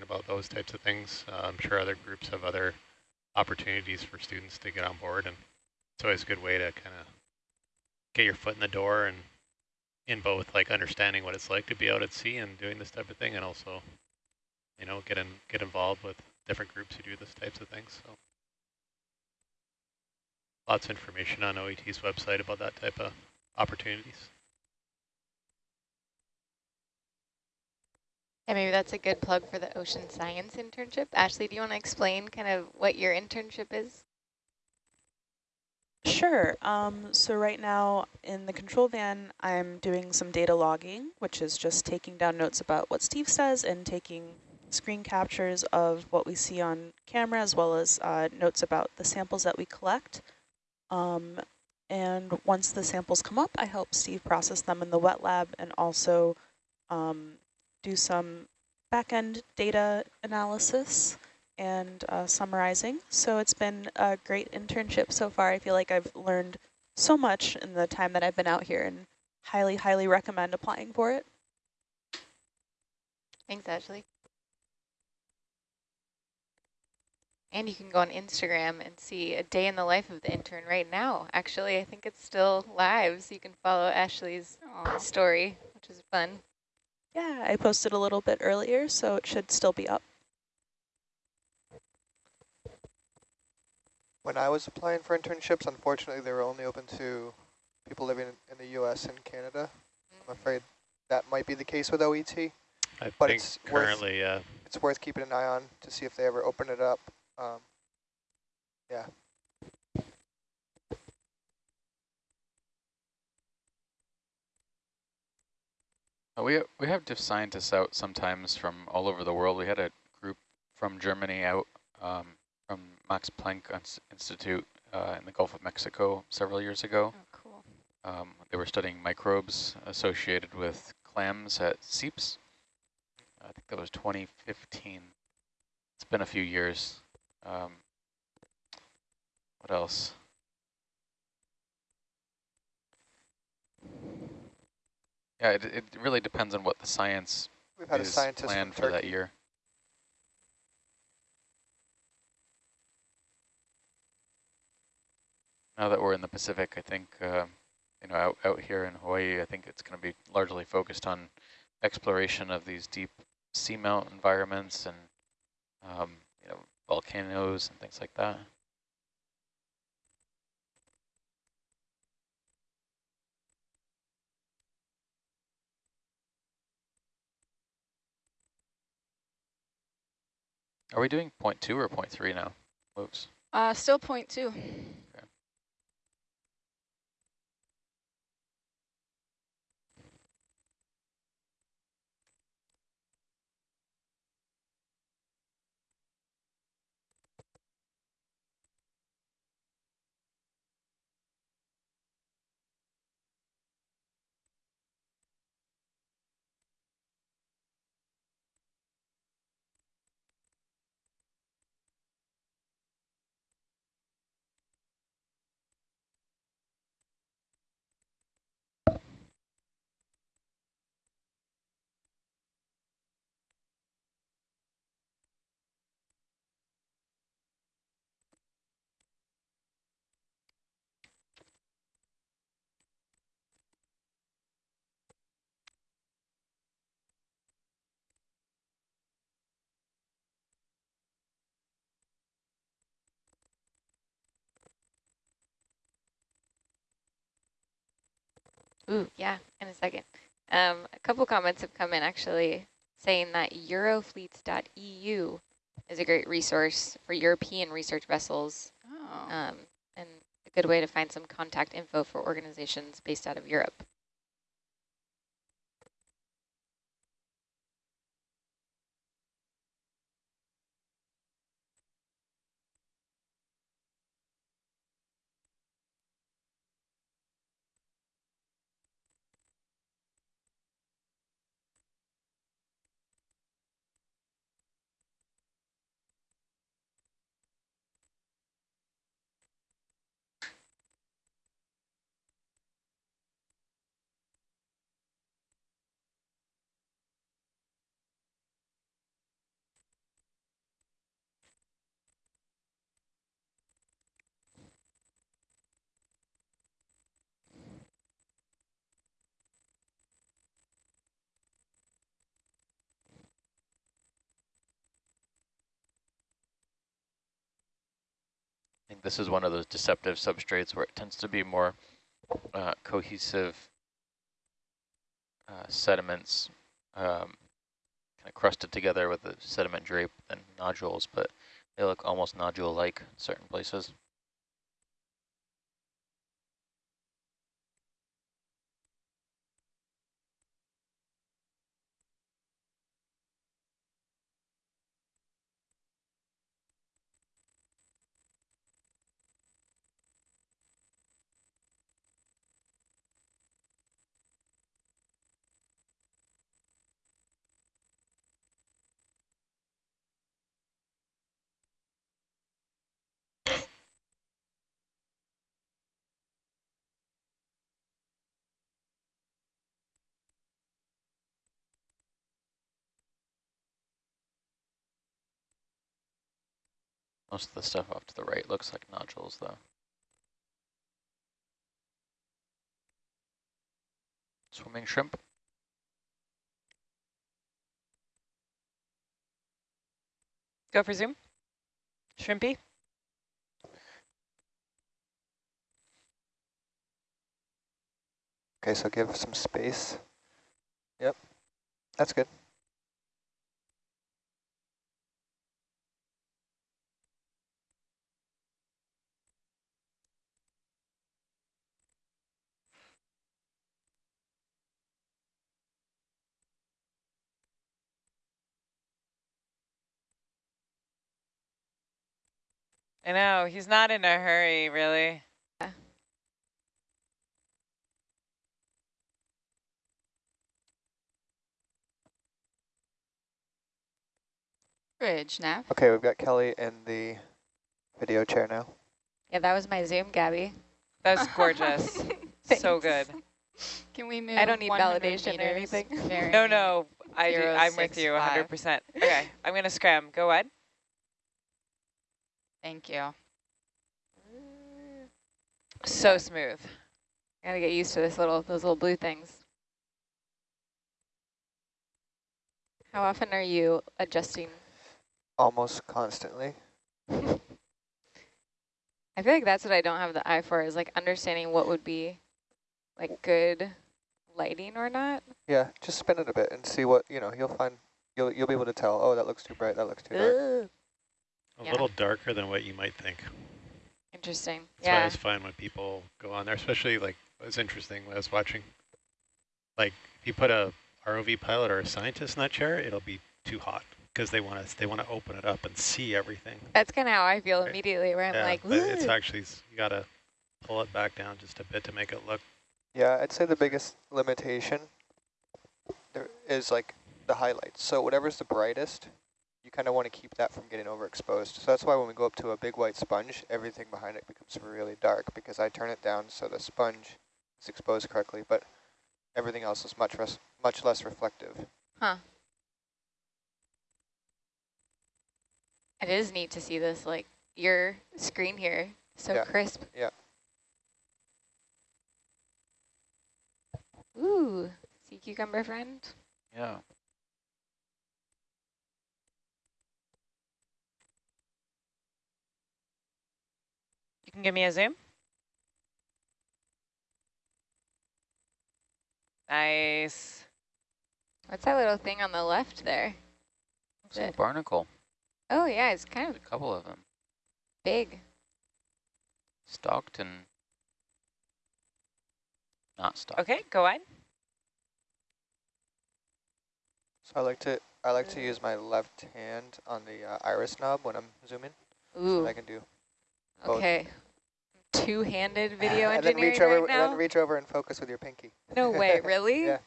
about those types of things. Uh, I'm sure other groups have other opportunities for students to get on board, and it's always a good way to kind of get your foot in the door and in both like understanding what it's like to be out at sea and doing this type of thing, and also, you know, get in, get involved with different groups who do this types of things. So lots of information on OET's website about that type of opportunities. And maybe that's a good plug for the ocean science internship. Ashley, do you want to explain kind of what your internship is? Sure. Um, so right now in the control van, I'm doing some data logging, which is just taking down notes about what Steve says and taking screen captures of what we see on camera, as well as uh, notes about the samples that we collect. Um, and once the samples come up, I help Steve process them in the wet lab and also um, do some back-end data analysis and uh, summarizing. So it's been a great internship so far. I feel like I've learned so much in the time that I've been out here and highly, highly recommend applying for it. Thanks, Ashley. And you can go on Instagram and see a day in the life of the intern right now. Actually, I think it's still live, so you can follow Ashley's Aww. story, which is fun. Yeah, I posted a little bit earlier, so it should still be up. When I was applying for internships, unfortunately, they were only open to people living in the U.S. and Canada. I'm afraid that might be the case with OET. I but think it's currently, yeah. Uh, it's worth keeping an eye on to see if they ever open it up. Um, yeah. We we have diff scientists out sometimes from all over the world. We had a group from Germany out um, from Max Planck Institute uh, in the Gulf of Mexico several years ago. Oh, cool. Um, they were studying microbes associated with clams at seeps. I think that was 2015. It's been a few years. Um, what else? Yeah, it, it really depends on what the science We've had is a scientist planned for that year. Now that we're in the Pacific, I think, uh, you know, out, out here in Hawaii, I think it's going to be largely focused on exploration of these deep seamount environments and, um, you know, volcanoes and things like that. Are we doing point two or point three now, Luke's? Uh, still point two. Ooh, yeah, in a second. Um, a couple comments have come in actually saying that eurofleets.eu is a great resource for European research vessels oh. um, and a good way to find some contact info for organizations based out of Europe. This is one of those deceptive substrates where it tends to be more uh, cohesive uh, sediments um, kind of crusted together with the sediment drape and nodules, but they look almost nodule-like in certain places. Most of the stuff off to the right looks like nodules, though. Swimming shrimp. Go for zoom. Shrimpy. Okay, so give some space. Yep, that's good. I know, he's not in a hurry, really. Bridge, Nav. Okay, we've got Kelly in the video chair now. Yeah, that was my Zoom, Gabby. That was gorgeous. so good. Can we move I don't need 100 validation or anything. No, no, I do, I'm with you 100%. Okay, I'm going to scram. Go ahead. Thank you. So smooth. Gotta get used to this little those little blue things. How often are you adjusting? Almost constantly. I feel like that's what I don't have the eye for is like understanding what would be like good lighting or not. Yeah, just spin it a bit and see what, you know, you'll find, you'll, you'll be able to tell, oh, that looks too bright, that looks too dark. Ugh. A Yeah. little darker than what you might think. Interesting. That's why I yeah. always find when people go on there, especially like it was interesting when I was watching. Like if you put a ROV pilot or a scientist in that chair, it'll be too hot because they want to they want to open it up and see everything. That's kind of how I feel Right. immediately where I'm yeah, like, but it's actually you gotta pull it back down just a bit to make it look. Yeah, I'd say the biggest limitation there is like the highlights. So whatever's the brightest, you kind of want to keep that from getting overexposed. So that's why when we go up to a big white sponge, everything behind it becomes really dark because I turn it down so the sponge is exposed correctly, but everything else is much less, much less reflective. Huh. It is neat to see this, like your screen here, so Yeah. crisp. Yeah. Ooh, sea cucumber friend. Yeah. You can give me a zoom. Nice. What's that little thing on the left there? Looks like a barnacle. Oh yeah, it's kind A of a couple of them. big. Stalked and not stalked. Okay, go on. So I like to I like to use my left hand on the uh, iris knob when I'm zooming, Ooh, that I can do both. okay. Two-handed video and then engineering reach over right and now? then reach over and focus with your pinky. no way, really? Yeah.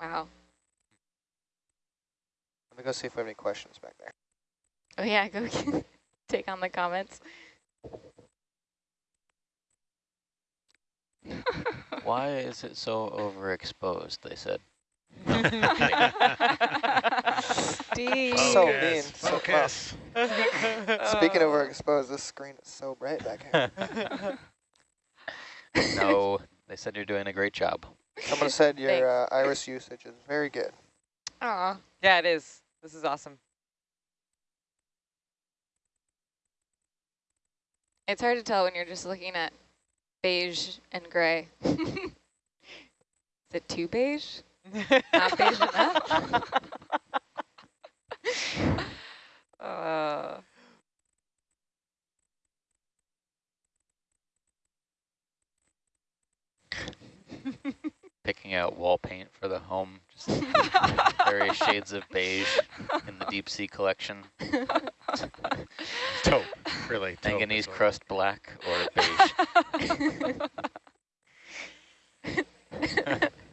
Wow. Let me go see if we have any questions back there. Oh yeah, go take on the comments. Why is it so overexposed? They said. Steve. So Focus, mean, so well. Focus. Speaking of overexposed, this screen is so bright back here. no, they said you're doing a great job. Someone said your uh, iris usage is very good. Aw. Yeah, it is. This is awesome. It's hard to tell when you're just looking at beige and gray. Is it too beige? Not beige enough? uh, Picking out wall paint for the home, just various shades of beige in the deep sea collection. Taupe, really. taupe Manganese is what- crust black or beige.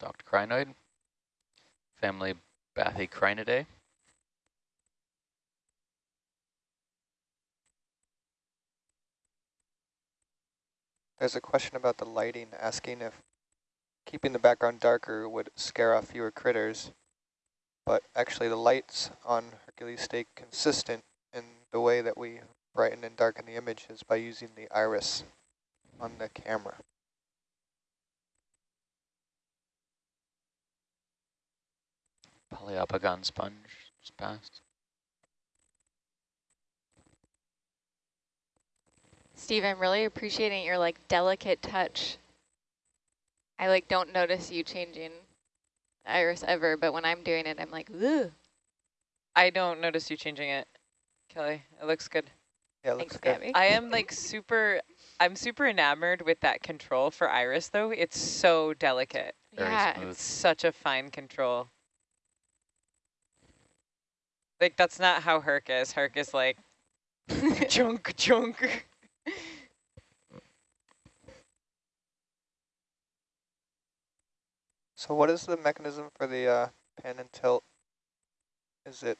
Stalked crinoid, family Bathycrinidae. There's a question about the lighting, asking if keeping the background darker would scare off fewer critters. But actually the lights on Hercules stay consistent in the way that we brighten and darken the images by using the iris on the camera. Poliopogon sponge just passed. Steve, I'm really appreciating your like delicate touch. I like don't notice you changing iris ever, but when I'm doing it, I'm like, ooh. I don't notice you changing it, Kelly. It looks good. Yeah, it Thanks, looks good. Gabby. I am like super, I'm super enamored with that control for iris though. It's so delicate. Very yeah, smooth. It's such a fine control. Like that's not how Herc is. Herc is like chunk chunk. So what is the mechanism for the uh, pan and tilt? Is it,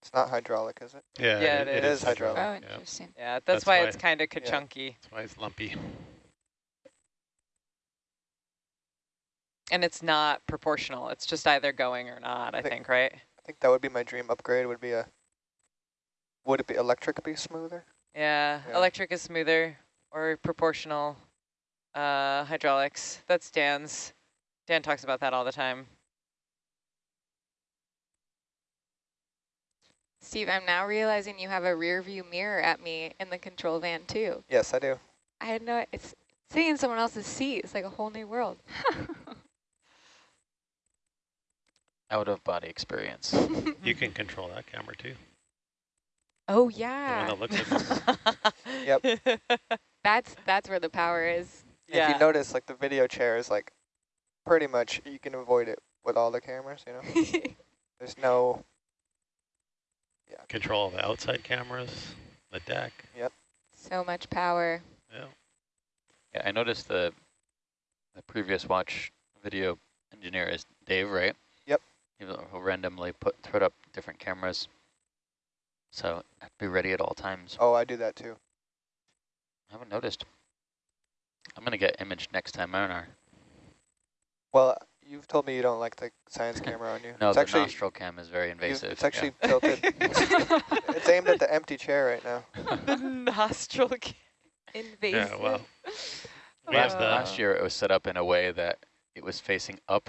it's not hydraulic, is it? Yeah, Yeah, it It is hydraulic. oh, interesting. Yeah, that's, That's why, why- it's kind of ka-chunky. That's why it's lumpy. And it's not proportional. It's just either going or not, I Think- think, right? I think that would be my dream upgrade, would be a, would it be electric be smoother? Yeah, Yeah. electric is smoother or proportional uh, hydraulics. That's Dan's. Dan talks about that all the time. Steve, I'm now realizing you have a rear view mirror at me in the control van too. Yes, I do. I had no, it's sitting in someone else's seat. It's like a whole new world. Out of body experience. You can control that camera too. oh The one yeah, that looks at Yep. that's that's where the power is. Yeah. If you notice, like the video chair is like, pretty much you can avoid it with all the cameras, you know? There's no, yeah. control of the outside cameras, the deck. Yep. So much power. Yeah. Yeah, I noticed the the previous watch video engineer is Dave, right? Yep. He'll he'll randomly put put up different cameras, so have to be ready at all times. oh, I do that too. I haven't noticed. I'm gonna get image next time, aren't I? Well, you've told me you don't like the science camera on you. No, it's the actually, nostril cam is very invasive. it's actually tilted. it's aimed at the empty chair right now. the nostril. ca- Invasive. Yeah, well, we last, have last uh, year it was set up in a way that it was facing up,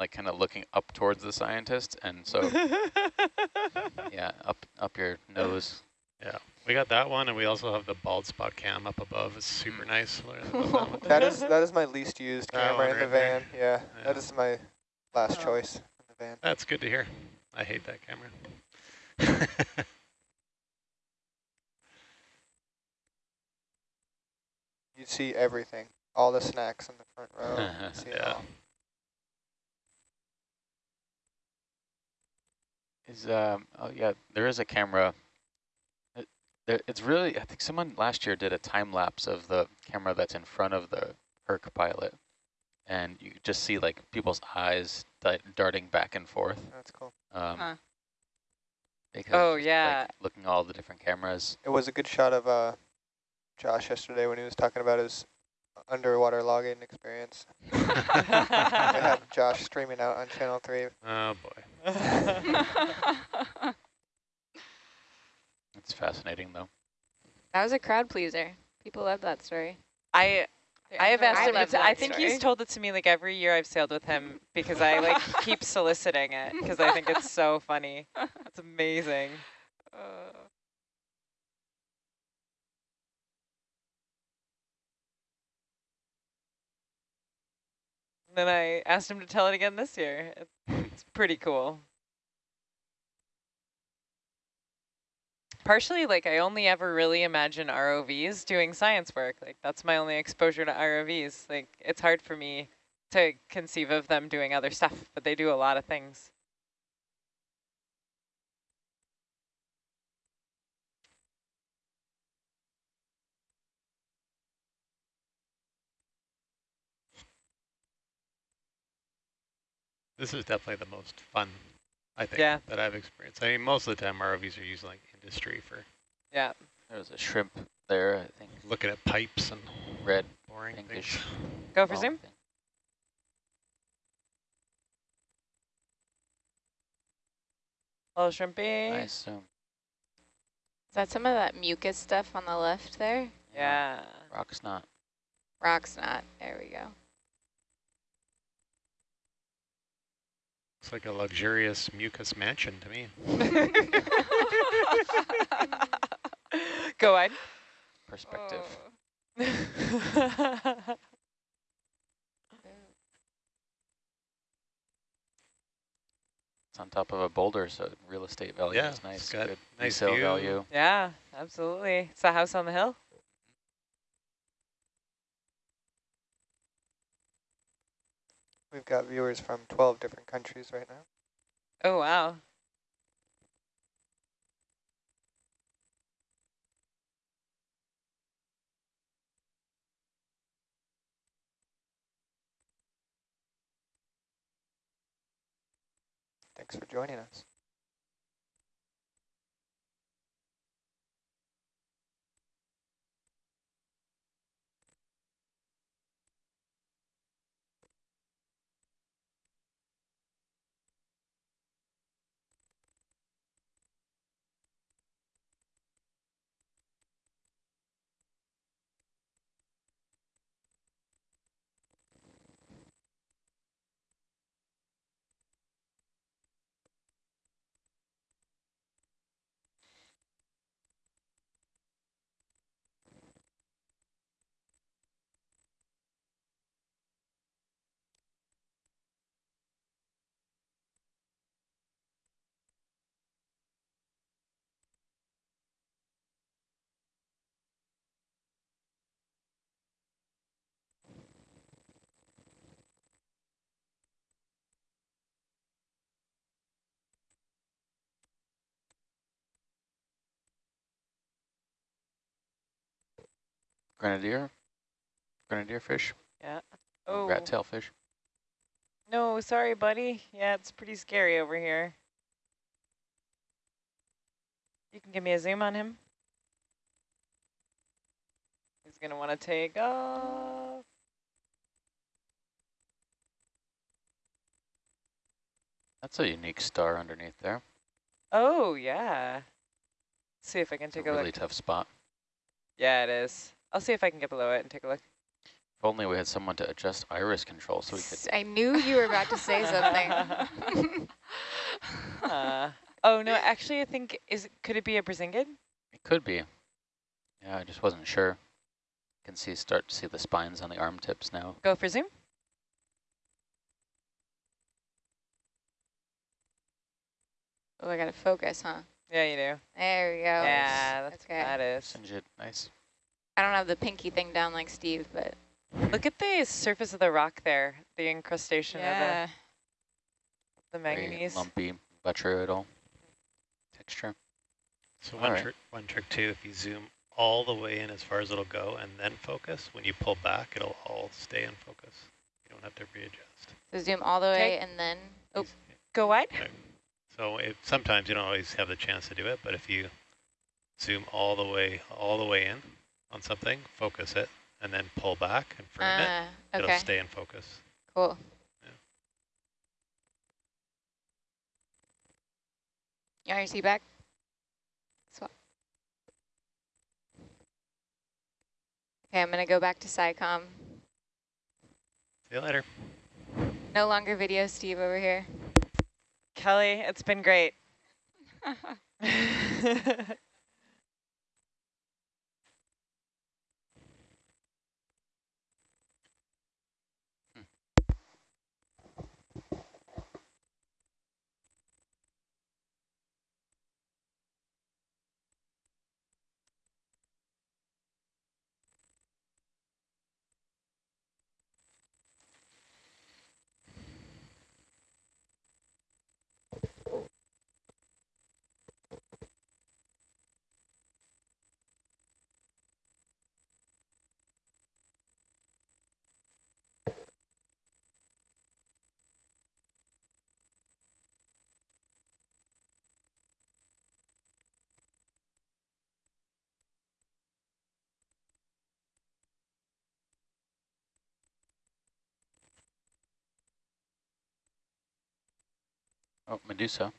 like kind of looking up towards the scientist, and so yeah, up up your nose. Yeah, we got that one, and we also have the bald spot cam up above. It's super mm. nice. That. That is that is my least used That camera in the right there. van. Yeah, Yeah. that is my last Oh. choice in the van. That's good to hear. I hate that camera. You see everything, all the snacks in the front row. you see it Yeah. Is um oh yeah, there is a camera. It, there, it's really I think someone last year did a time lapse of the camera that's in front of the Herc pilot, and you just see like people's eyes di darting back and forth. That's cool. Um, Huh. because Oh, yeah. like, looking at all the different cameras. It was a good shot of uh, Josh yesterday when he was talking about his underwater logging experience. I had Josh streaming out on channel three. oh boy. It's fascinating though. That was a crowd pleaser. People love that story. I I have asked I him. To I think story. he's told it to me like every year I've sailed with him because I like keep soliciting it because I think it's so funny. It's amazing. Then I asked him to tell it again this year. It- It's pretty cool. Partially, like, I only ever really imagine ROVs doing science work. Like, that's my only exposure to ROVs. Like, it's hard for me to conceive of them doing other stuff, but they do a lot of things. This is definitely the most fun, I think, Yeah. that I've experienced. I mean, most of the time ROVs are used like industry for Yeah. There's a shrimp there, I think, looking at pipes and red, boring pinkish. things. Go for ball zoom. thing. Little shrimpy. Nice zoom. Is that some of that mucus stuff on the left there? Yeah. Rock snot. Rock snot. There we go. It's like a luxurious mucus mansion to me. Go on. Perspective. It's on top of a boulder, so real estate value Yeah, is nice. it's got Good nice resale view. value. yeah, absolutely. It's a house on the hill. We've got viewers from 12 different countries right now. Oh, wow. Thanks for joining us. Grenadier. Grenadier fish. Yeah. Oh, Rat tail fish. no, sorry, buddy. Yeah, it's pretty scary over here. You can give me a zoom on him. He's going to want to take off. That's a unique star underneath there. Oh, yeah. see if I can It's a take a really look. tough spot. Yeah, it is. I'll see if I can get below it and take a look. If only we had someone to adjust iris control so we could. I knew you were about to say something. Uh, oh, no, actually, I think, is could it be a brisingid? It could be. Yeah, I just wasn't sure. Can see start to see the spines on the arm tips now. Go for zoom. oh, I gotta focus, huh? Yeah, you do. There we go. Yeah, that's Okay. that is. Sinjid, nice. I don't have the pinky thing down like Steve, but Look at the surface of the rock there, the incrustation yeah. of the, the Very manganese. lumpy, botryoidal texture. So All one right. trick, one trick too, if you zoom all the way in as far as it'll go and then focus, when you pull back, it'll all stay in focus. You don't have to readjust. So zoom all the way Okay. and then, oh, Go wide? yeah. So it, sometimes you don't always have the chance to do it, but if you zoom all the way, all the way in on something, focus it, and then pull back and frame it, ah, it'll stay in focus. cool. Yeah. You want your seat back? Swap. Okay, I'm gonna go back to SciComm See you later. No longer video Steve over here. Kelly, it's been great. Oh, Medusa.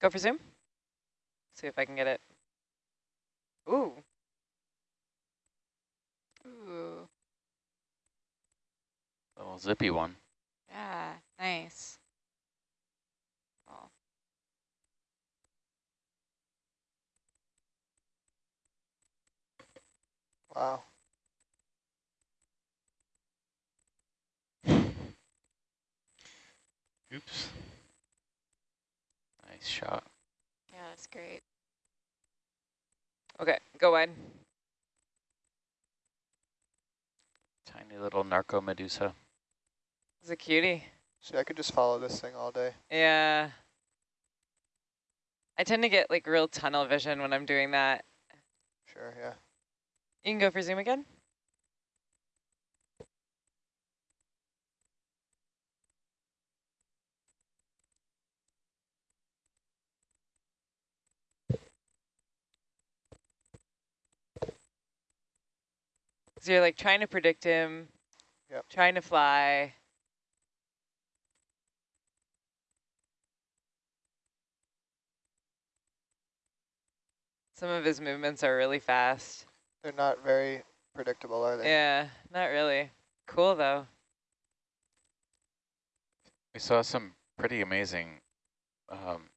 Go for zoom. See if I can get it. Ooh. Ooh, Little zippy one. yeah, nice. Oh, Wow. Oops. Nice shot. yeah, that's great. Okay, go wide. Tiny little narcomedusa. It's a cutie. See, I could just follow this thing all day. Yeah. I tend to get like real tunnel vision when I'm doing that. Sure, yeah. You can go for zoom again. So you're like trying to predict him, Yep. trying to fly. Some of his movements are really fast. They're not very predictable, are they? Yeah, not really. Cool though. We saw some pretty amazing um,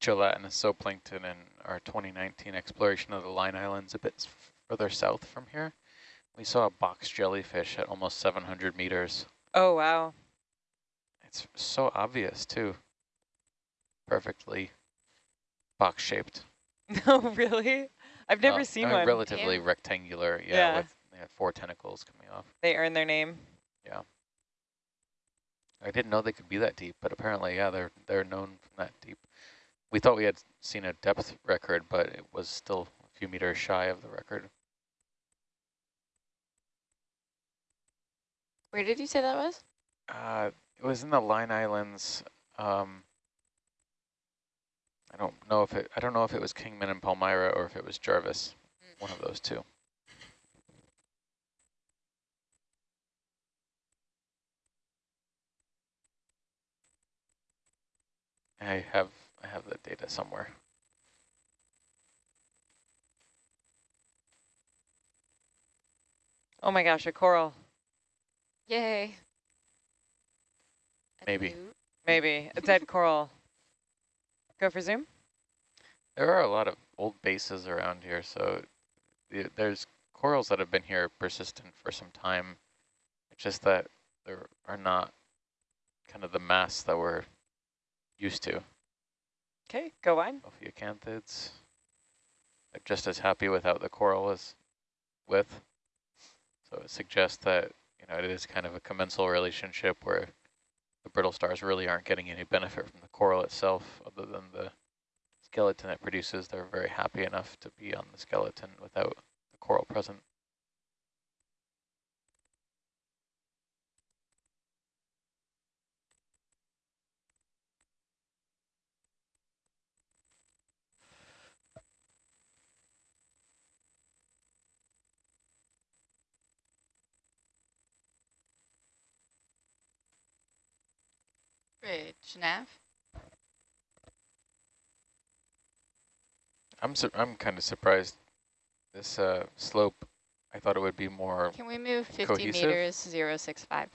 gelatinous zooplankton in our 2019 exploration of the Line Islands a bit further south from here. We saw a box jellyfish at almost 700 meters. Oh wow. It's so obvious too. Perfectly box shaped. No, really? I've never Uh, seen I mean, one. Relatively Yeah. rectangular, yeah, Yeah. with yeah, four tentacles coming off. They earn their name. Yeah. I didn't know they could be that deep, but apparently, yeah, they're they're known from that deep. We thought we had seen a depth record, but it was still a few meters shy of the record. Where did you say that was? Uh, it was in the Line Islands. Um, I don't know if it. I don't know if it was Kingman and Palmyra or if it was Jarvis. One of those two. I have I have the data somewhere. Oh my gosh, a coral. Yay. A Maybe. newt? Maybe. A dead coral. Go for zoom. There are a lot of old bases around here, so there's corals that have been here persistent for some time. It's just that there are not kind of the mass that we're used to. Okay, go wide. Ophiocanthids. They're just as happy without the coral as with. So it suggests that, you know, it is kind of a commensal relationship where the brittle stars really aren't getting any benefit from the coral itself other than the skeleton it produces. They're very happy enough to be on the skeleton without the coral present. Bridge, nav. I'm I'm kind of surprised this uh, slope I thought it would be more, Can we move 50 Cohesive? meters, 065?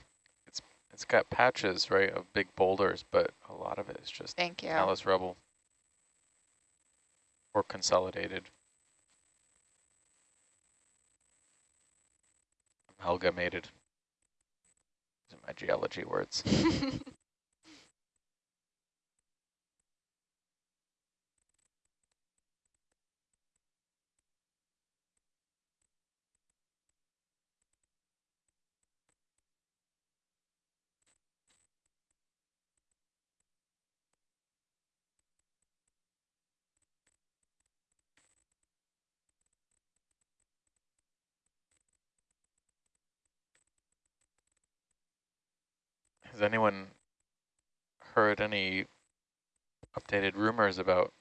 it's got patches, right, of big boulders, but a lot of it is just Thank you. talus rubble or consolidated. Amalgamated. These are my geology words. Has anyone heard any updated rumors about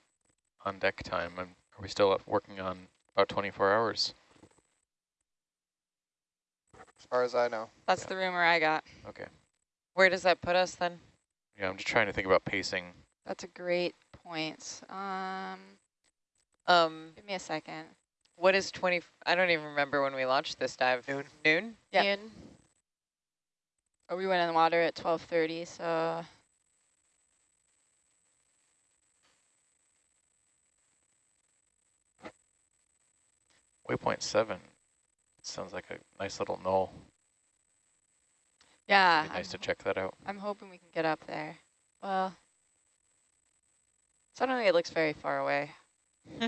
on deck time? And are we still up working on about 24 hours? As far as I know. That's the rumor I got. Okay. Where does that put us then? Yeah, I'm just trying to think about pacing. That's a great point. Um, Um, give me a second. what is 20? I don't even remember when we launched this dive. Noon. Noon? Yeah. Oh, we went in the water at 12:30, so Waypoint 7 sounds like a nice little knoll. yeah. Be nice to I'm- check that out. I'm hoping we can get up there. Well, suddenly it looks very far away.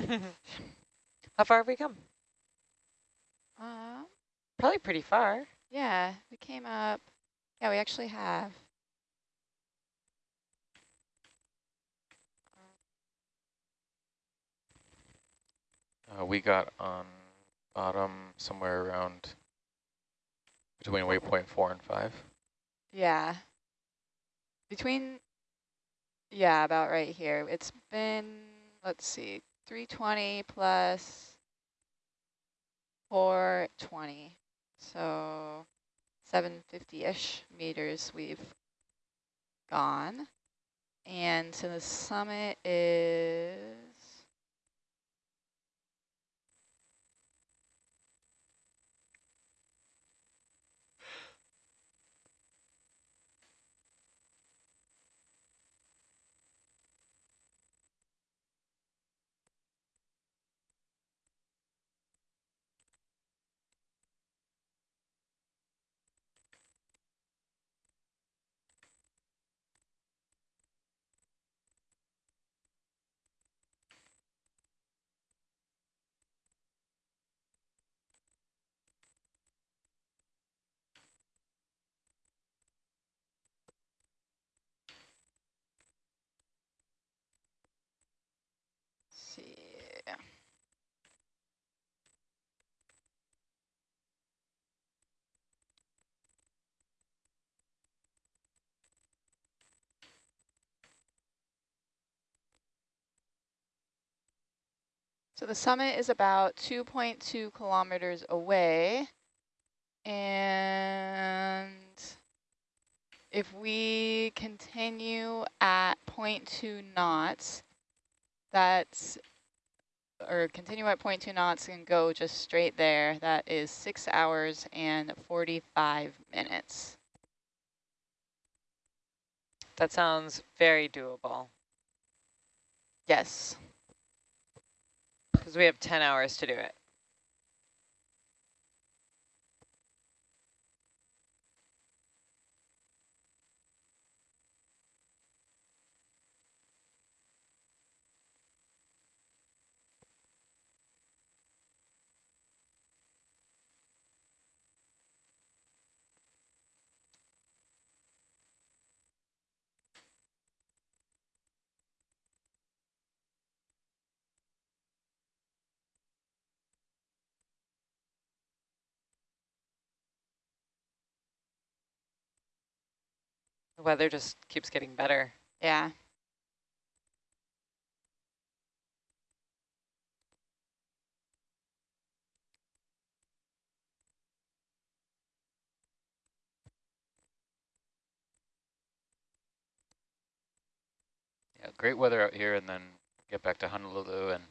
How far have we come? Uh, Probably pretty far. yeah, we came up. Yeah, we actually have. Uh, we got on bottom somewhere around between waypoint 4 and 5. Yeah. Between, yeah, about right here. It's been, let's see, 320 plus 420. So 750-ish meters we've gone. And so the summit is, let's see. So the summit is about 2.2 kilometers away. And if we continue at 0.2 knots, that's, or continue at 0.2 knots and go just straight there, that is six hours and 45 minutes. That sounds very doable Yes. Because we have 10 hours to do it. Weather just keeps getting better. Yeah. Yeah, great weather out here and then get back to Honolulu and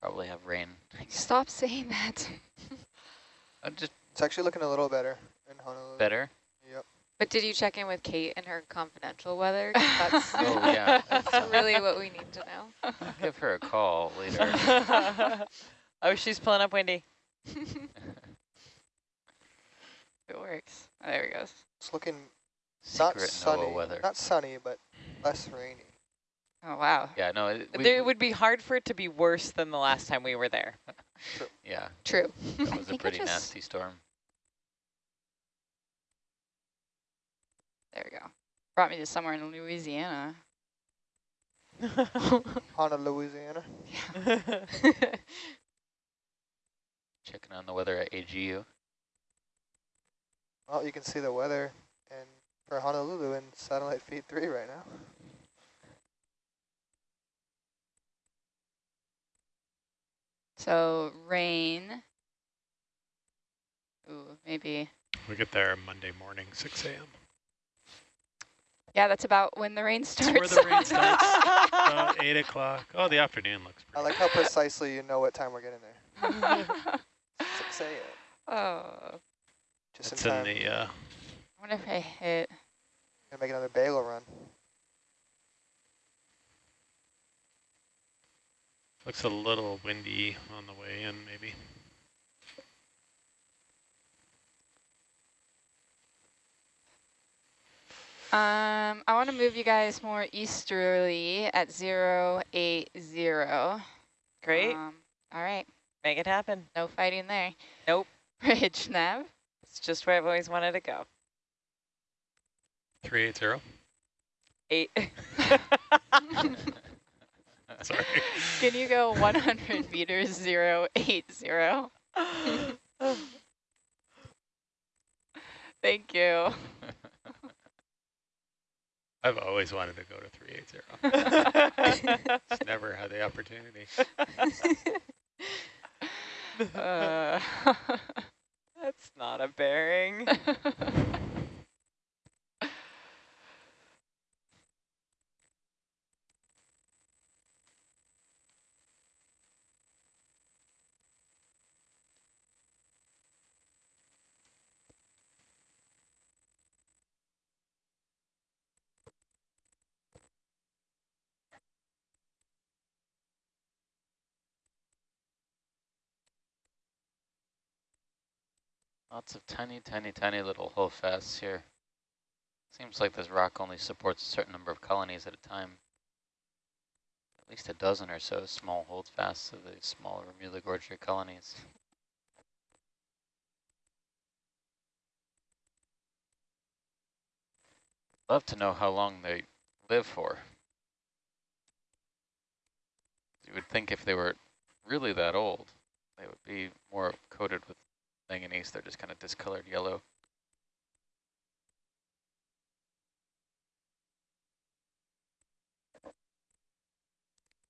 probably have rain. Stop saying that. I'm just It's actually looking a little better in Honolulu. better. Yep. But did you check in with Kate and her confidential weather? That's Oh, yeah. that's really what we need to know. I'll give her a call later. oh, she's pulling up windy. It works. Oh, there it goes. It's looking not Secret sunny, NOAA weather. not sunny, but less rainy. Oh, wow. Yeah, no, it, we, it would be hard for it to be worse than the last time we were there. yeah, True. that was a pretty nasty storm. There we go. Brought me to somewhere in Louisiana. Honolulu, Louisiana. Checking on the weather at AGU. Well, you can see the weather and for Honolulu in satellite feed three right now. So rain. Ooh, maybe. We get there Monday morning, 6 a.m. Yeah, that's about when the rain starts. That's where the rain starts. About 8 o'clock. Oh, the afternoon looks I like how precisely you know what time we're getting there. 6 a.m. oh, Just That's in in time. the, uh, I wonder if I hit. Gonna make another bagel run. looks a little windy on the way in, maybe. Um, I want to move you guys more easterly at zero eight zero. Great. Um, all right, Make it happen. no fighting there. Nope. Bridge nav. It's just where I've always wanted to go. 380. Eight. Sorry. Can you go 100 meters zero eight zero? Thank you. I've always wanted to go to 380. Just never had the opportunity. Uh, That's not a bearing. Lots of tiny, tiny, tiny little holdfasts here. Seems like this rock only supports a certain number of colonies at a time. At least a dozen or so small holdfasts of the small Remulogorgia colonies. Love to know how long they live for. You would think if they were really that old, they would be more coated with manganese. They're just kind of discolored yellow.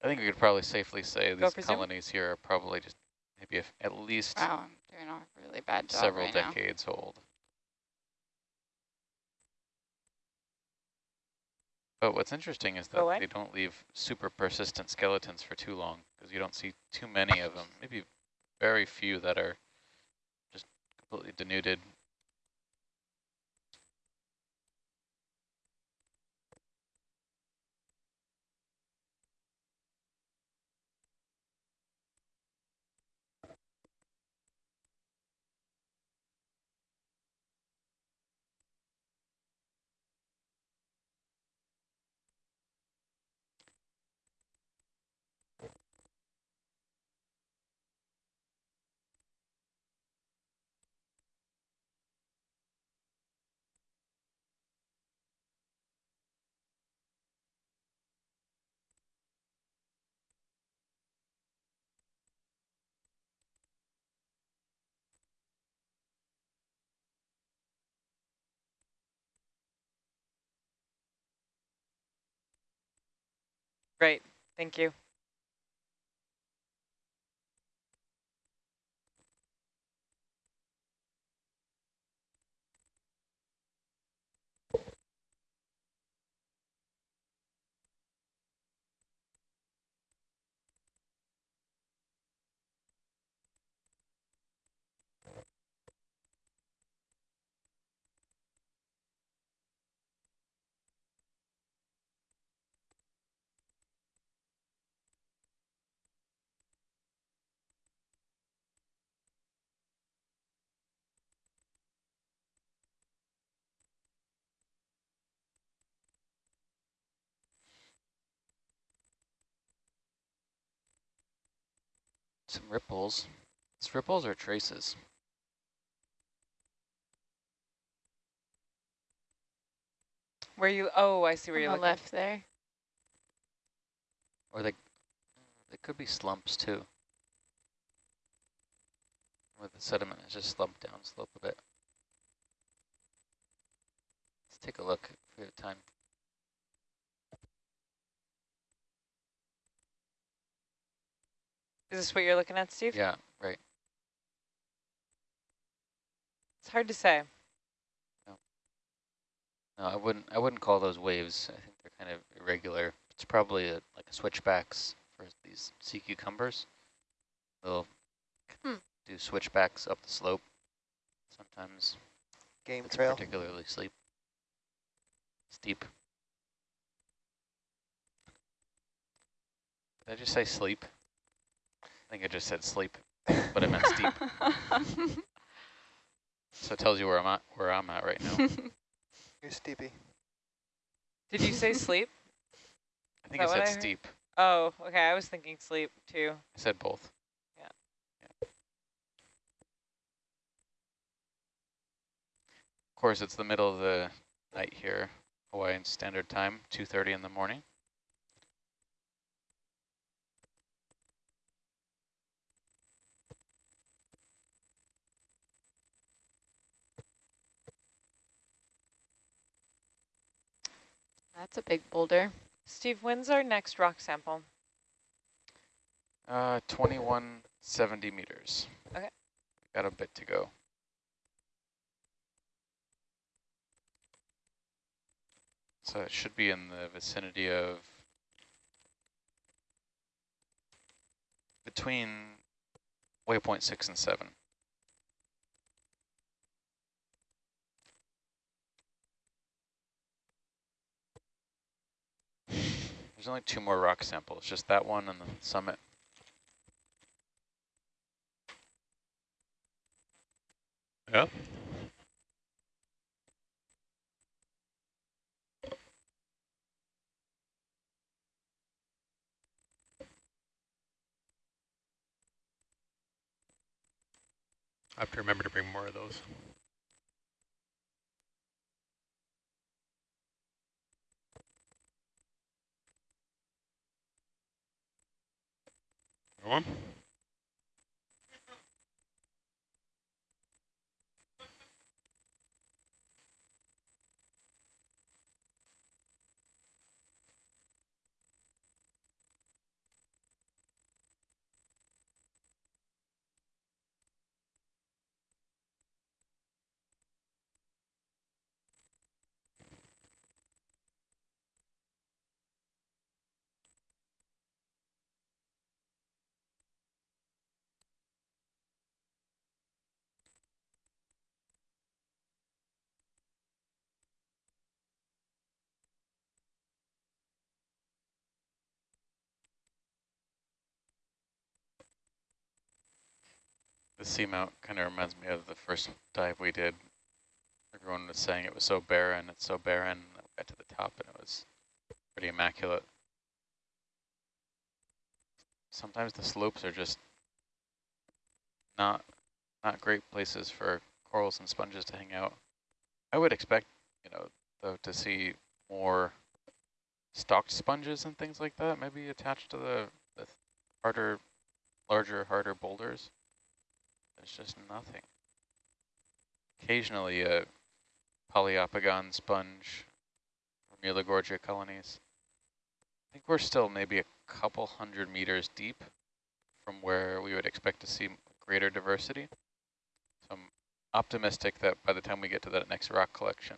I think we could probably safely say Go these for zoom. colonies here are probably just maybe if at least wow, I'm doing a really bad job several right now. decades old. But what's interesting is that they don't leave super persistent skeletons for too long because you don't see too many of them. Maybe very few that are completely denuded. Great. Thank you. Some ripples. It's ripples or traces? Where you? Oh, I see where On you're the looking. left there. Or they, they could be slumps too. Where the sediment is just slumped down slope a bit. Let's take a look if we have time. Is this what you're looking at, Steve? Yeah, right. It's hard to say. No, I wouldn't. I wouldn't call those waves. I think they're kind of irregular. It's probably a, like a switchbacks for these sea cucumbers. They'll Hmm. do switchbacks up the slope. Sometimes Game it's trail. particularly steep. Steep. Did I just say sleep? I think I just said sleep, but I meant steep. So it tells you where I'm at. Where I'm at right now. You're steepy. Did you say sleep? I think that I said I steep. Oh, okay. I was thinking sleep too. I said both. Yeah. yeah. Of course, it's the middle of the night here, Hawaiian Standard Time, 2.30 in the morning. That's a big boulder. Steve, when's our next rock sample? Uh, 2170 meters. Okay. Got a bit to go. So it should be in the vicinity of between waypoint six and seven. There's only two more rock samples, just that one and the summit. Yeah. I have to remember to bring more of those. One. The seamount kind of reminds me of the first dive we did. Everyone was saying it was so barren, it's so barren. We got to the top and it was pretty immaculate. Sometimes the slopes are just not not great places for corals and sponges to hang out. I would expect, you know, though to see more stalked sponges and things like that, maybe attached to the, the harder, larger, harder boulders. There's just nothing. Occasionally a Poliopogon sponge from Eulogorgia colonies. I think we're still maybe a couple hundred meters deep from where we would expect to see greater diversity. So I'm optimistic that by the time we get to that next rock collection,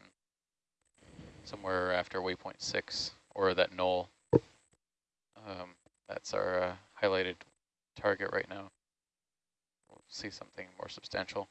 somewhere after waypoint six or that knoll, um, that's our uh, highlighted target right now see something more substantial.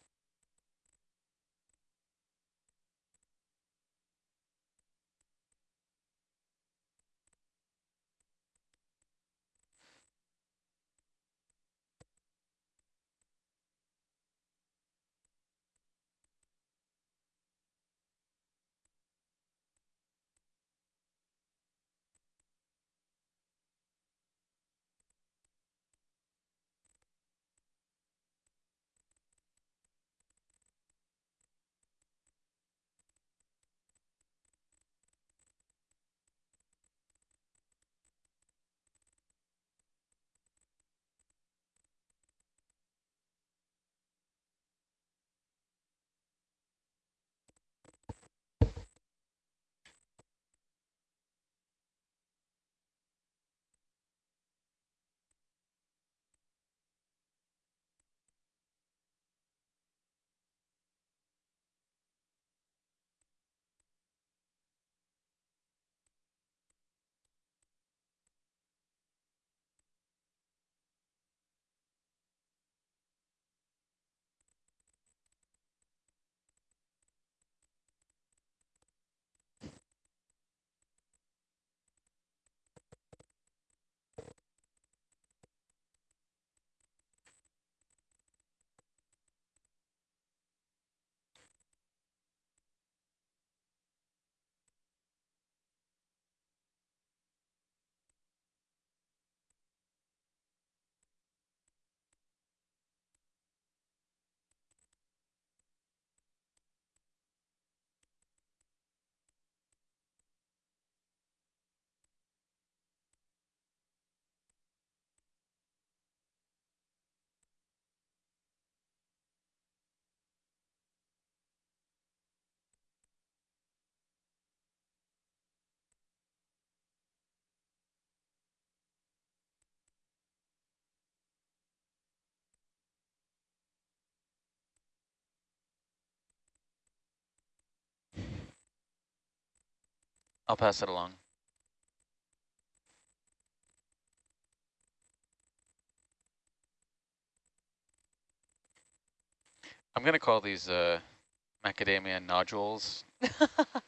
I'll pass it along. I'm going to call these uh, macadamia nodules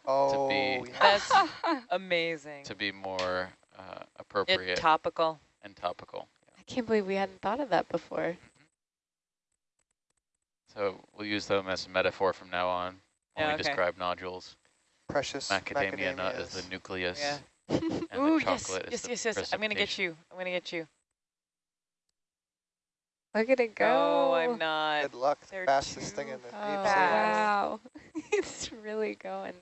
Oh, be- yes. That's amazing. to be more uh, It, appropriate topical. and topical. I can't believe we hadn't thought of that before. So we'll use them as a metaphor from now on when Yeah, we okay. describe nodules. Precious Macadamia nut is the nucleus, Yeah. and Ooh, the chocolate yes, is the yes, yes. I'm gonna get you. I'm gonna get you. Look at it go. No, I'm not. Good luck. They're Fastest thing in the deep Oh, sea. wow. it's really going.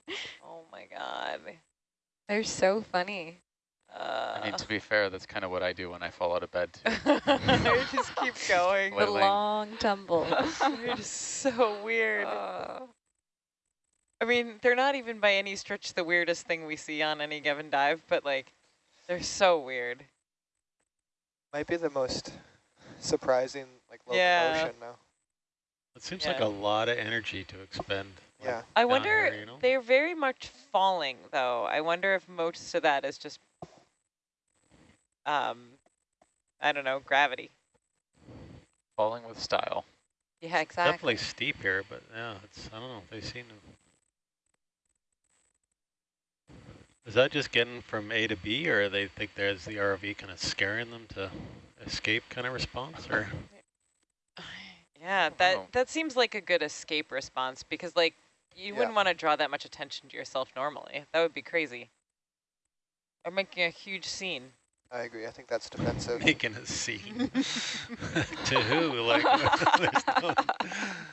Oh my god. They're so funny. Uh, I mean, to be fair, that's kind of what I do when I fall out of bed too. it just keeps going. The long tumble. They're just so weird. Oh. I mean, they're not even by any stretch the weirdest thing we see on any given dive, but like, they're so weird. Might be the most surprising like Yeah. locomotion now. It seems like a lot of energy to expend. like, Yeah. I wonder, here, you know? they're very much falling though. I wonder if most of that is just, um, I don't know, gravity. Falling with style. Yeah, exactly. Definitely steep here, but yeah, it's I don't know. They seem to. Is that just getting from A to B, or they think there's the ROV kind of scaring them to escape kind of response, or Yeah, that wow. that seems like a good escape response because like you Yeah. wouldn't want to draw that much attention to yourself normally. That would be crazy. Or making a huge scene. I agree. I think that's defensive. making a scene to who? Like, no-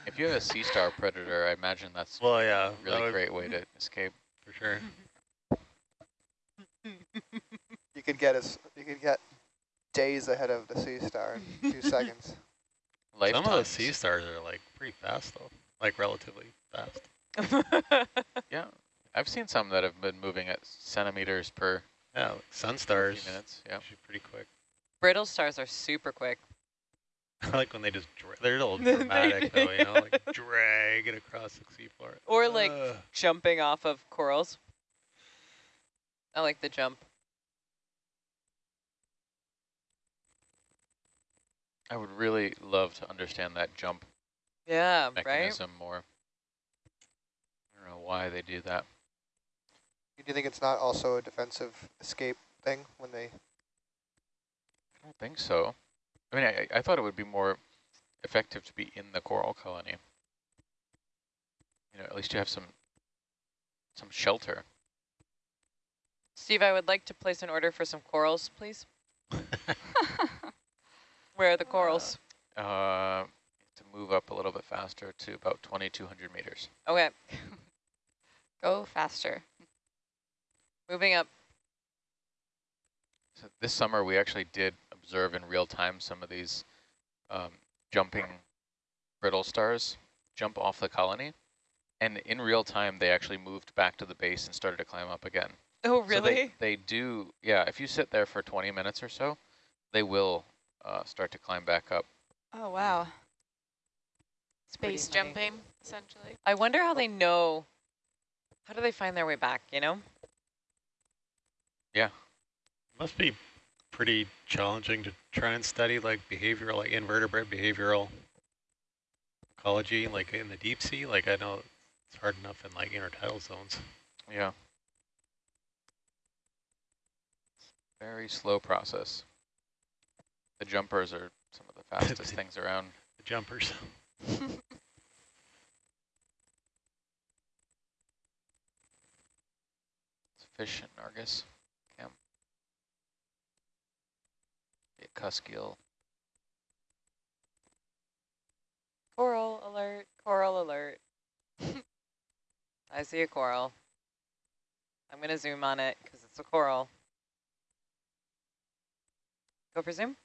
If you have a sea star predator, I imagine that's well, yeah, a that really great way to escape. for sure. You could get us. You could get days ahead of the sea star in a few seconds. Some of the sea stars are like pretty fast though, like relatively fast. Yeah, I've seen some that have been moving at centimeters per Yeah, like sun stars. minutes. Yeah. Pretty quick. Brittle stars are super quick. I like when they just dra they're a little dramatic do. though, you know, like drag it across the seafloor. Or like Ugh. jumping off of corals. I like the jump. I would really love to understand that jump Yeah, right? mechanism more. I don't know why they do that. Do you think it's not also a defensive escape thing when they? I don't think so. I mean, I, I thought it would be more effective to be in the coral colony. You know, at least you have some some shelter. Steve, I would like to place an order for some corals, please. Where are the corals? Uh, to move up a little bit faster to about 2,200 meters. Okay, Go faster. moving up. So this summer, we actually did observe in real time some of these um, jumping brittle stars jump off the colony. And in real time, they actually moved back to the base and started to climb up again. Oh, So really? they, they do, yeah, if you sit there for 20 minutes or so, they will uh, start to climb back up. Oh, wow. pretty Space funny. jumping, essentially. I wonder how they know, how do they find their way back, you know? Yeah. Must be pretty challenging to try and study like behavioral, like invertebrate behavioral ecology, like in the deep sea. Like I know it's hard enough in like intertidal zones. Yeah. Very slow process. The jumpers are some of the fastest things around. The jumpers. It's fish and Argus. Cam. Be a cuskeel. Coral alert, coral alert. I see a coral. I'm going to zoom on it because it's a coral. Go for zoom.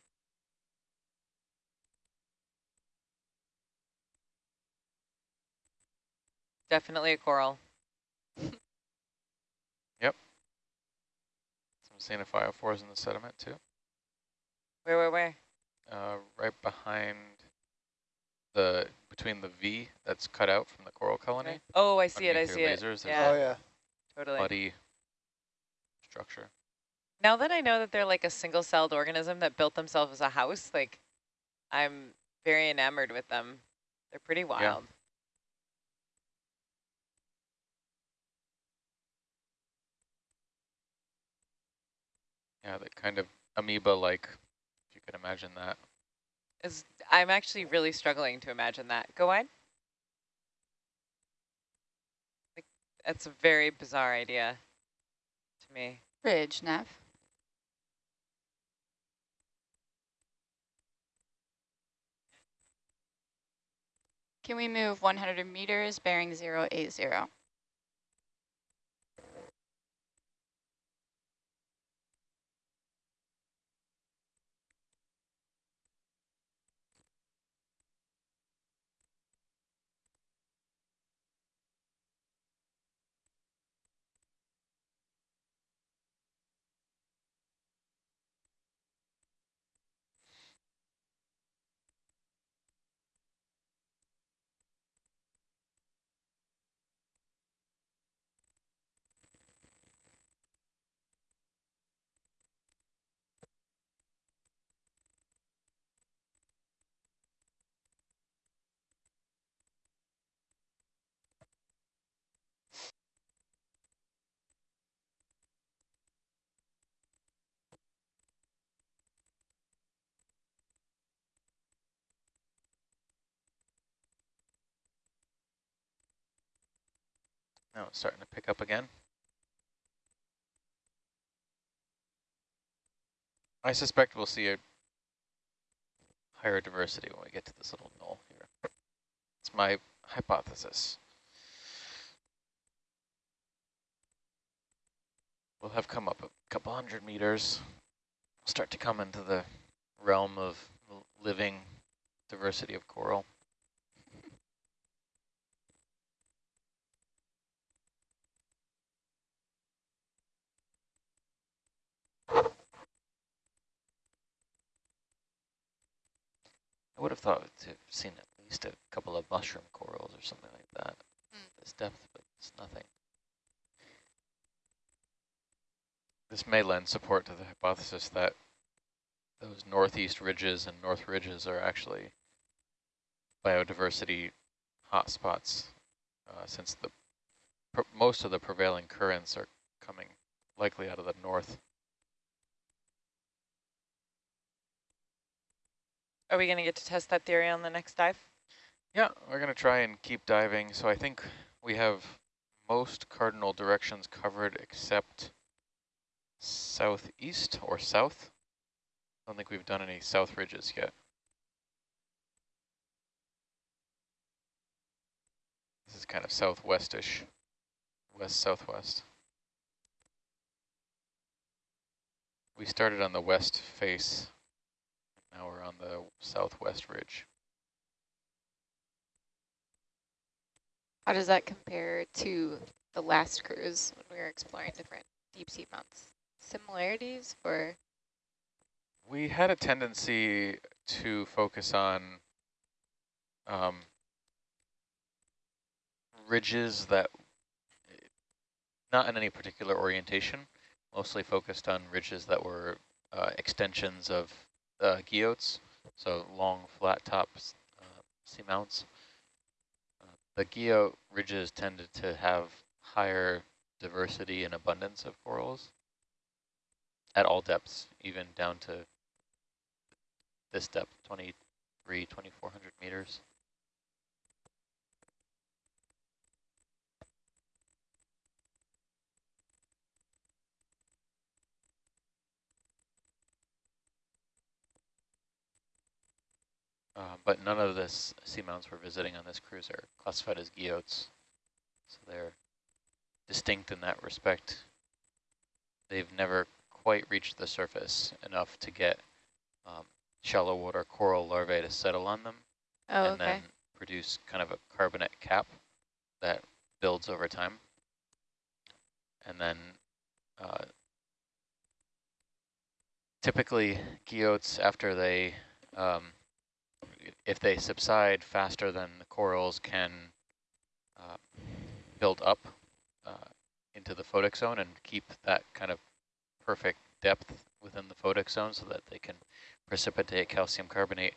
Definitely a coral. Yep. Some Xenophyophores in the sediment too. Where, where, where? Uh, right behind the, between the V that's cut out from the coral colony. Oh, I see it, I underneath see your it. lasers, Yeah, Oh yeah. totally. Muddy structure. Now that I know that they're like a single-celled organism that built themselves as a house, like I'm very enamored with them. They're pretty wild. Yeah, that kind of amoeba-like, if you can imagine that. Is I'm actually really struggling to imagine that. Go on. Like, that's a very bizarre idea to me. Ridge, Nev. Can we move 100 meters, bearing 080? Now it's starting to pick up again. I suspect we'll see a higher diversity when we get to this little knoll here. It's my hypothesis. We'll have come up a couple hundred meters, We'll start to come into the realm of living diversity of coral. I would have thought to have seen at least a couple of mushroom corals or something like that. Mm. This depth, but it's nothing. This may lend support to the hypothesis that those northeast ridges and north ridges are actually biodiversity hotspots, uh, since the most of the prevailing currents are coming likely out of the north. Are we going to get to test that theory on the next dive? Yeah, we're going to try and keep diving. So I think we have most cardinal directions covered except southeast or south. I don't think we've done any south ridges yet. This is kind of southwestish, west-southwest. We started on the west face. Now we're on the southwest ridge. How does that compare to the last cruise when we were exploring different deep sea mounts? Similarities or? We had a tendency to focus on um, ridges that, not in any particular orientation, mostly focused on ridges that were uh, extensions of uh, guyots, so long flat tops uh, seamounts. Uh, the guyot ridges tended to have higher diversity and abundance of corals at all depths, even down to this depth, 23, 2400 meters. Uh, but none of the seamounts we're visiting on this cruise are classified as guyots. So they're distinct in that respect. They've never quite reached the surface enough to get um, shallow water coral larvae to settle on them. Oh, and okay. then produce kind of a carbonate cap that builds over time. And then uh, typically guyots, after they um, if they subside faster than the corals can uh, build up uh, into the photic zone and keep that kind of perfect depth within the photic zone so that they can precipitate calcium carbonate,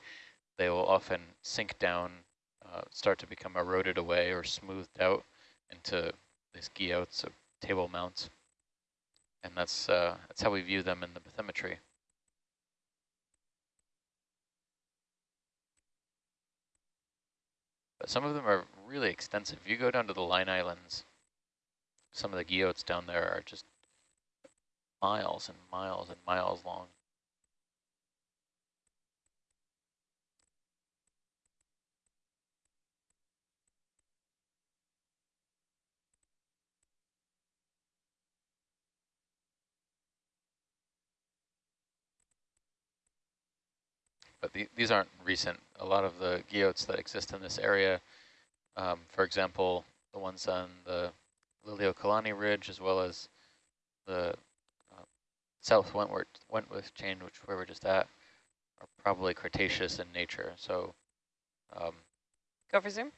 they will often sink down, uh, start to become eroded away or smoothed out into these guyots of table mounts. And that's, uh, that's how we view them in the bathymetry. But some of them are really extensive. If you go down to the Line Islands, some of the guyots down there are just miles and miles and miles long. But the, these aren't recent. A lot of the guyots that exist in this area, um, for example, the ones on the Liliuokalani Ridge, as well as the uh, South Wentworth, Wentworth chain, which we're just at, are probably Cretaceous in nature. So um, Go for zoom.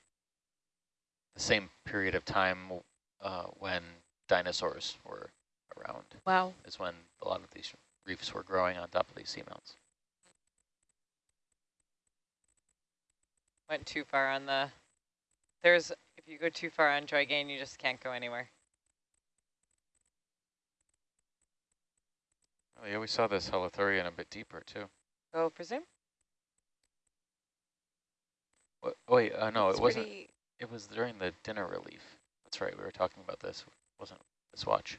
the same period of time uh, when dinosaurs were around Wow. is when a lot of these reefs were growing on top of these seamounts. Went too far on the, there's, if you go too far on joy Joygain, you just can't go anywhere. Oh yeah, we saw this holothurian a bit deeper too. Go for zoom. What, wait, uh, no, It's it wasn't. pretty- It was during the dinner relief. That's right, we were talking about this. wasn't this watch?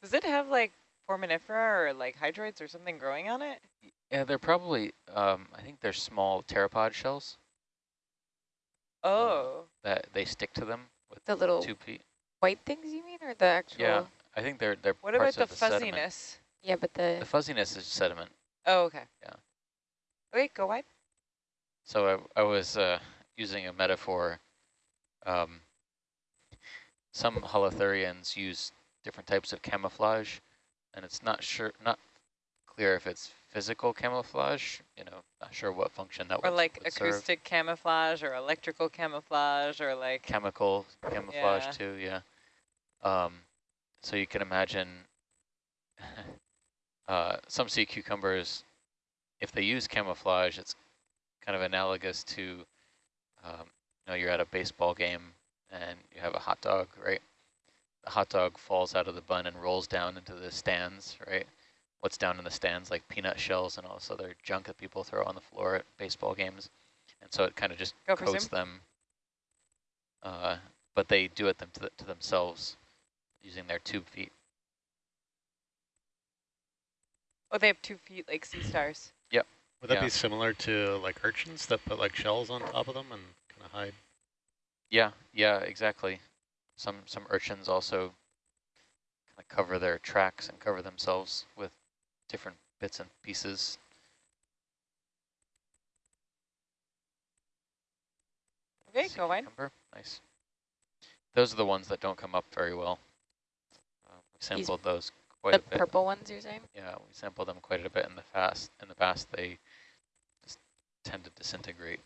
Does it have like foraminifera or like hydroids or something growing on it? Yeah, they're probably, um, I think they're small pteropod shells Oh, that they stick to them with The little tube feet. white things you mean, or the actual? Yeah, I think they're they're what about the the sediment. fuzziness? Yeah, but the, The fuzziness is sediment. Oh, okay. Yeah. Wait, go wide. So I, I was uh, using a metaphor. Um, some holothurians use different types of camouflage, and it's not sure, not clear if it's physical camouflage. You know, not sure what function that Or would, like would serve. acoustic camouflage or electrical camouflage or like, Chemical camouflage Yeah. too, yeah. Um, so you can imagine uh, some sea cucumbers, if they use camouflage, it's kind of analogous to, um, you know, you're at a baseball game and you have a hot dog, right? The hot dog falls out of the bun and rolls down into the stands, right? What's down in the stands, like peanut shells and all this other junk that people throw on the floor at baseball games. And so it kind of just Go coats zoom. them, uh, but they do it them to, th to themselves using their tube feet. oh, they have tube feet like sea stars. Yep. Would that Yeah. be similar to like urchins that put like shells on top of them and kind of hide? Yeah, yeah, exactly. Some some urchins also kind of cover their tracks and cover themselves with different bits and pieces. Okay, go wide. Nice. Those are the ones that don't come up very well. Uh, we sampled those quite the a bit. purple ones you're saying? Yeah, we sampled them quite a bit in the past. In the past, they just tend to disintegrate.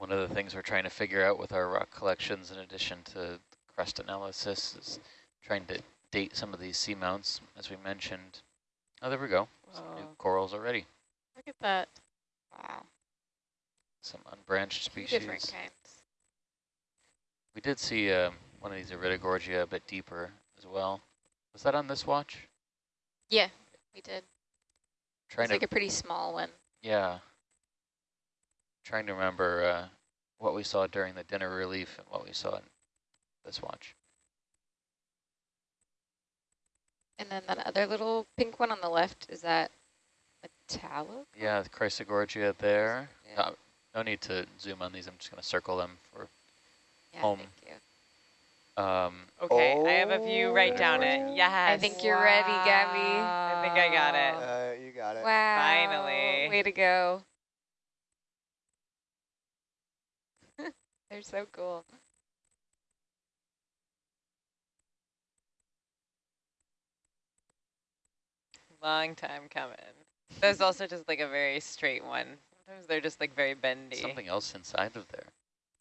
One of the things we're trying to figure out with our rock collections, in addition to crust analysis, is trying to date some of these seamounts, as we mentioned. Oh, there we go. Some new corals already. Look at that. Wow. Some unbranched Two species. different kinds. We did see um, one of these Iridogorgia a bit deeper as well. Was that on this watch? Yeah, we did. It Trying was to like a pretty small one. Yeah. Trying to remember uh, what we saw during the dinner relief and what we saw in this watch. And then that other little pink one on the left, is that metallic? Yeah, the Chrysogorgia there. Yeah. Uh, no need to zoom on these. I'm just going to circle them for Yeah, Home. thank you. um, Okay, I have a view right down it. Oh. Yes. I think you're ready, Gabby. I think I got it. Uh, you got it. Wow. Finally. Way to go. They're so cool. Long time coming. There's also just like a very straight one. Sometimes they're just like very bendy. something else inside of there.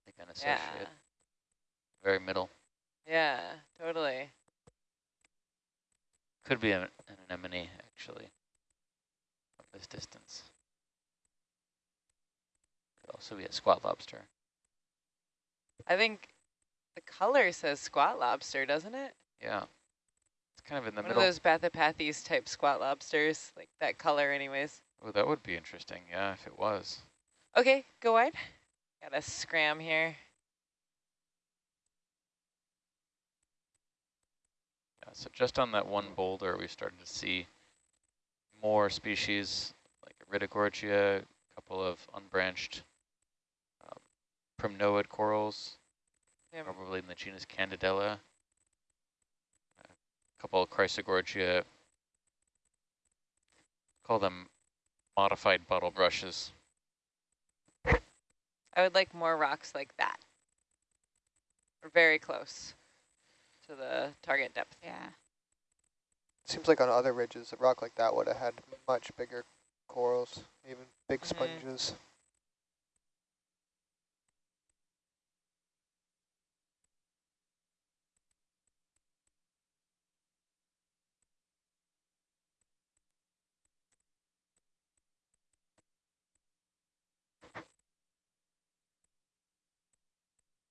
They kind of yeah. associate. Very middle. Yeah, totally. Could be an, an anemone, actually, from this distance. Could also be a squat lobster. I think the color says squat lobster, doesn't it? Yeah. It's kind of in the One middle. of those Bathypathes type squat lobsters, like that color anyways. Oh, that would be interesting. Yeah, if it was. Okay, go wide. Got a scram here. Yeah, so just on that one boulder, we started to see more species like Iridogorgia, a couple of unbranched primnoid corals, Yeah, probably in the genus Candidella. A couple of Chrysogorgia, call them modified bottle brushes. I would like more rocks like that. Or very close to the target depth. Yeah. Seems like on other ridges, a rock like that would have had much bigger corals, even big Mhm. sponges.